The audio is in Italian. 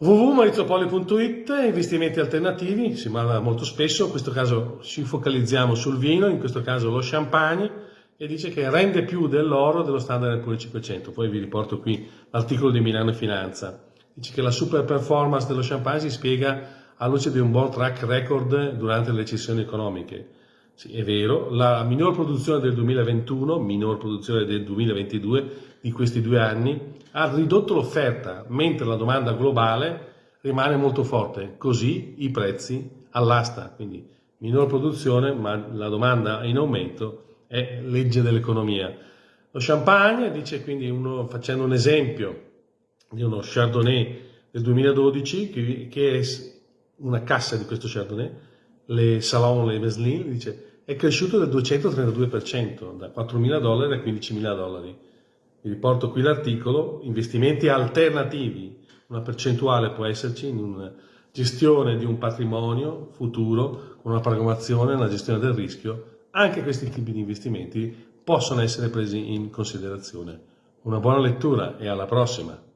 www.maurizopoli.it investimenti alternativi, si parla molto spesso, in questo caso ci focalizziamo sul vino, in questo caso lo champagne, e dice che rende più dell'oro dello standard Poor's 500. Poi vi riporto qui l'articolo di Milano Finanza. Dice che la super performance dello champagne si spiega alla luce di un buon track record durante le recessioni economiche. Sì, è vero, la minor produzione del 2021, minor produzione del 2022 di questi due anni, ha ridotto l'offerta, mentre la domanda globale rimane molto forte, così i prezzi all'asta, quindi minor produzione ma la domanda in aumento è legge dell'economia. Lo champagne, dice quindi uno, facendo un esempio di uno Chardonnay del 2012, che, è una cassa di questo Chardonnay, le Salon, le Meslin, dice è cresciuto del 232%, da 4.000 dollari a 15.000 dollari. Vi riporto qui l'articolo, investimenti alternativi, una percentuale può esserci in una gestione di un patrimonio futuro, con una programmazione, una gestione del rischio, anche questi tipi di investimenti possono essere presi in considerazione. Una buona lettura e alla prossima!